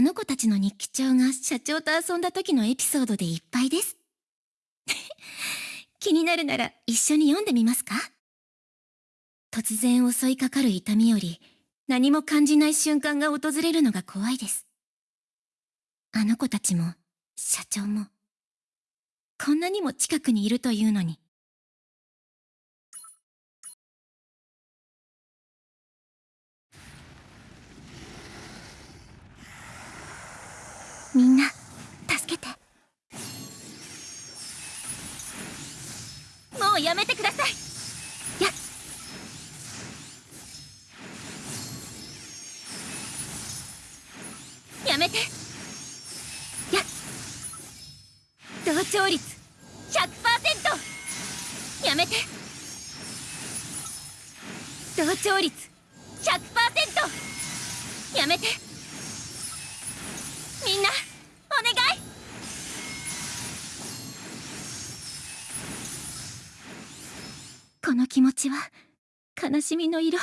あの子たちの日記帳が社長と遊んだ時のエピソードでいっぱいです。気になるなら一緒に読んでみますか？突然襲いかかる痛みより何も感じない瞬間が訪れるのが怖いです。あの子たちも社長もこんなにも近くにいるというのに。みんな助けて。もうやめてください。ややめて。や同調率100%やめて。同調率100%やめてみんなお願いこの気持ちは悲しみの色。